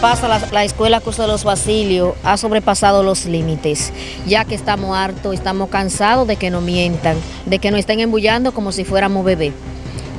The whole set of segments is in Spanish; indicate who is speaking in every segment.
Speaker 1: pasa, la, la escuela Curso de los Basilios ha sobrepasado los límites, ya que estamos hartos, estamos cansados de que nos mientan, de que nos estén embullando como si fuéramos bebés.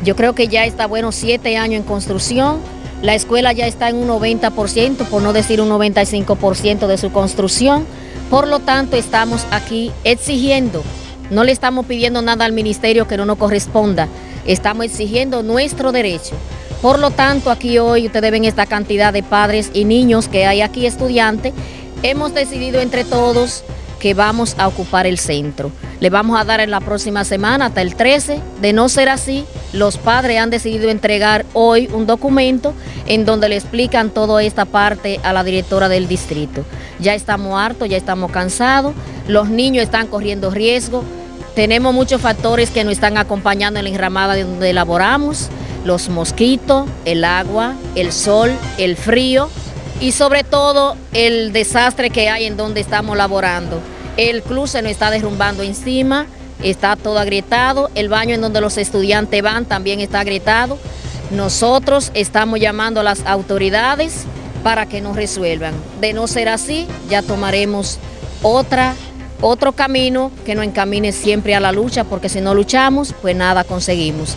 Speaker 1: Yo creo que ya está bueno siete años en construcción, la escuela ya está en un 90%, por no decir un 95% de su construcción, por lo tanto estamos aquí exigiendo, no le estamos pidiendo nada al ministerio que no nos corresponda, estamos exigiendo nuestro derecho. Por lo tanto, aquí hoy ustedes ven esta cantidad de padres y niños que hay aquí estudiantes. Hemos decidido entre todos que vamos a ocupar el centro. Le vamos a dar en la próxima semana hasta el 13. De no ser así, los padres han decidido entregar hoy un documento en donde le explican toda esta parte a la directora del distrito. Ya estamos hartos, ya estamos cansados, los niños están corriendo riesgo, tenemos muchos factores que nos están acompañando en la enramada de donde elaboramos los mosquitos, el agua, el sol, el frío y sobre todo el desastre que hay en donde estamos laborando. El club se nos está derrumbando encima, está todo agrietado, el baño en donde los estudiantes van también está agrietado. Nosotros estamos llamando a las autoridades para que nos resuelvan. De no ser así, ya tomaremos otra, otro camino que nos encamine siempre a la lucha, porque si no luchamos, pues nada conseguimos.